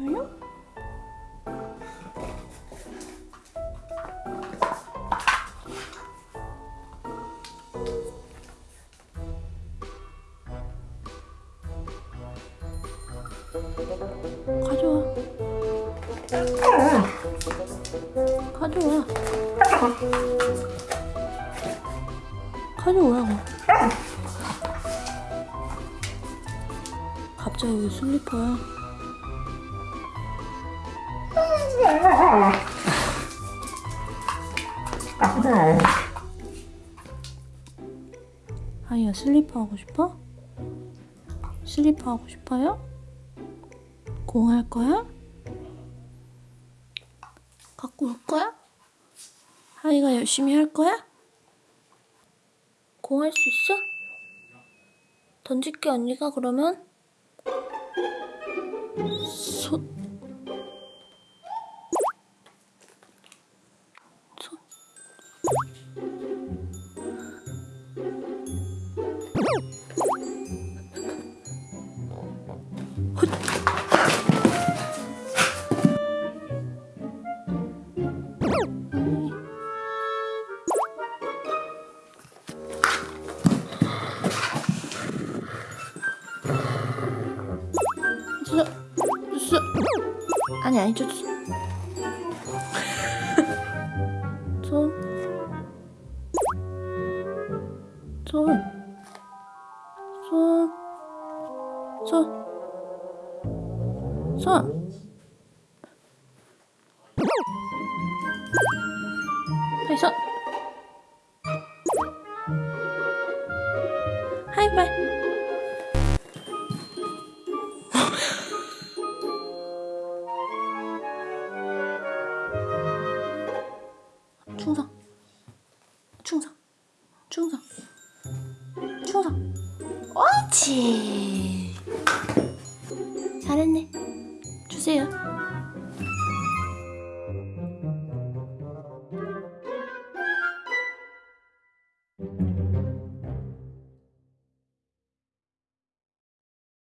보여요? 가져와. 가져와. 가져와 갑자기 왜 슬리퍼야? 아이야 슬리퍼 하고 싶어? 슬리퍼 하고 싶어요? 공 할 거야? 갖고 올 거야? 하이가 열심히 할 거야? 공 할 수 있어? 던질게 언니가 그러면 손 아니 아니 줬어 손 손, 손, 손, 손. 하이 손. 충성. 충성. 충성. 충성. 옳지. 잘했네. 주세요